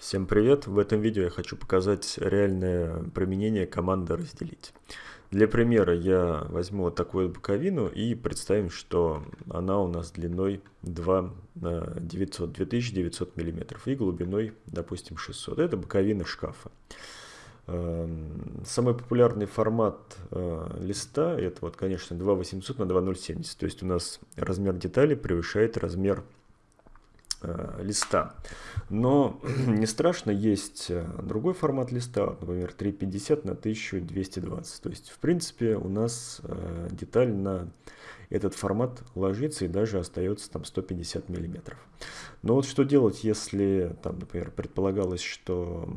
Всем привет! В этом видео я хочу показать реальное применение команды «разделить». Для примера я возьму вот такую боковину и представим, что она у нас длиной 2 на 900, 2900 мм и глубиной, допустим, 600. Это боковина шкафа. Эм, самый популярный формат э, листа это вот, конечно, 2800 на 2070. То есть у нас размер детали превышает размер э, листа. Но не страшно, есть э, другой формат листа, например, 350 на 1220. То есть, в принципе, у нас э, деталь на этот формат ложится и даже остается там 150 миллиметров. Но вот что делать, если, там, например, предполагалось, что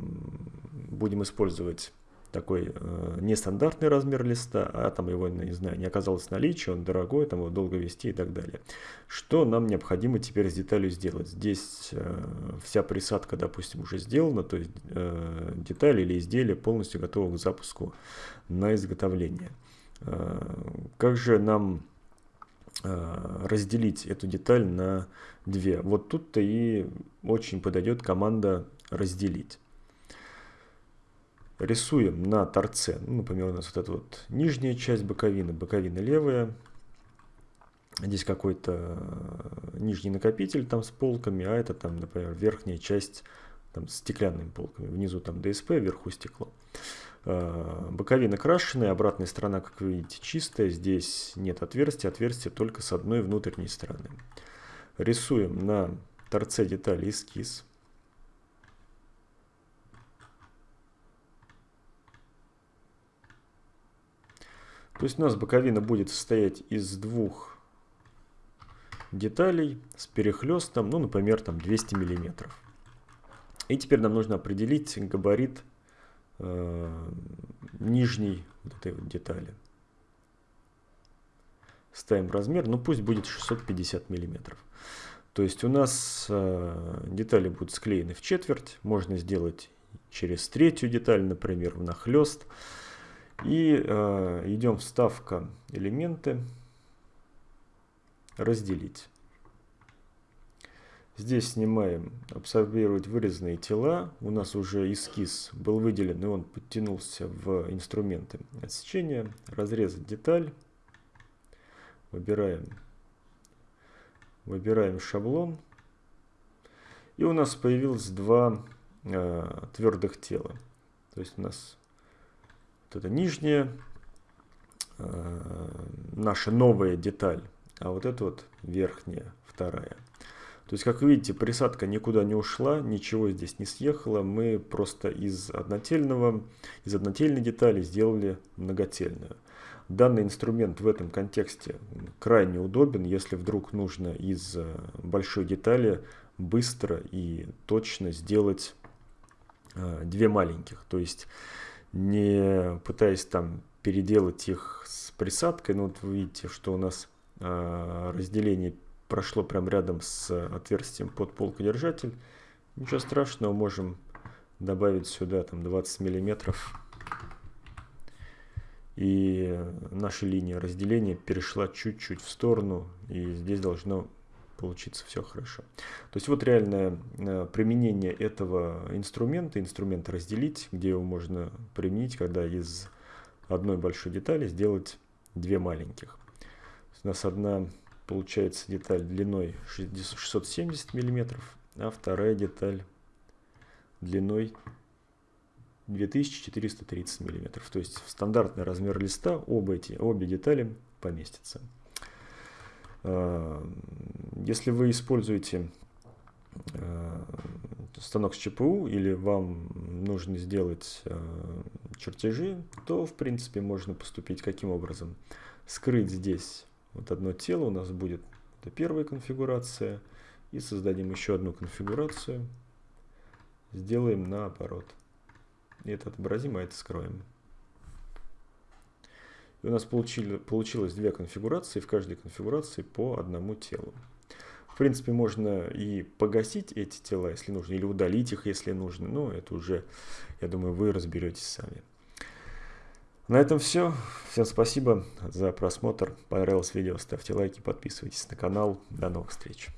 будем использовать такой э, нестандартный размер листа, а там его, не знаю, не оказалось наличия, он дорогой, там его долго вести и так далее. Что нам необходимо теперь с деталью сделать? Здесь э, вся присадка, допустим, уже сделана, то есть э, деталь или изделие полностью готово к запуску на изготовление. Э, как же нам э, разделить эту деталь на две? Вот тут-то и очень подойдет команда «разделить» рисуем на торце, ну, например, у нас вот эта вот нижняя часть боковины, боковина левая, здесь какой-то э, нижний накопитель там с полками, а это там, например, верхняя часть там с стеклянными полками, внизу там ДСП, вверху стекло. Э, боковина крашеная, обратная сторона, как вы видите, чистая, здесь нет отверстия, отверстие только с одной внутренней стороны. Рисуем на торце детали эскиз. То есть у нас боковина будет состоять из двух деталей с перехлестом, ну, например, там 200 миллиметров. И теперь нам нужно определить габарит э, нижней вот этой вот детали. Ставим размер, ну пусть будет 650 миллиметров. То есть у нас э, детали будут склеены в четверть, можно сделать через третью деталь, например, внахлёст. нахлест и э, идем вставка элементы, разделить. Здесь снимаем абсорбировать вырезанные тела. У нас уже эскиз был выделен, и он подтянулся в инструменты отсечения. Разрезать деталь. Выбираем, выбираем шаблон. И у нас появилось два э, твердых тела. То есть у нас вот это нижняя, э, наша новая деталь, а вот это вот верхняя, вторая. То есть, как видите, присадка никуда не ушла, ничего здесь не съехало. Мы просто из однотельного, из однотельной детали сделали многотельную. Данный инструмент в этом контексте крайне удобен, если вдруг нужно из э, большой детали быстро и точно сделать э, две маленьких. То есть не пытаясь там переделать их с присадкой. Но вот вы видите, что у нас э, разделение прошло прямо рядом с отверстием под полкодержатель. Ничего страшного, можем добавить сюда там 20 миллиметров. И наша линия разделения перешла чуть-чуть в сторону. И здесь должно получиться все хорошо. То есть вот реальное э, применение этого инструмента, инструмента разделить, где его можно применить, когда из одной большой детали сделать две маленьких. У нас одна получается деталь длиной 670 миллиметров, а вторая деталь длиной 2430 миллиметров. То есть в стандартный размер листа оба эти, обе детали поместятся. Э, если вы используете э, станок с ЧПУ или вам нужно сделать э, чертежи, то в принципе можно поступить каким образом. Скрыть здесь вот одно тело у нас будет это первая конфигурация. И создадим еще одну конфигурацию. Сделаем наоборот. И это отобразим, а это скроем. У нас получили, получилось две конфигурации, в каждой конфигурации по одному телу. В принципе, можно и погасить эти тела, если нужно, или удалить их, если нужно. Но это уже, я думаю, вы разберетесь сами. На этом все. Всем спасибо за просмотр. Понравилось видео, ставьте лайки, подписывайтесь на канал. До новых встреч.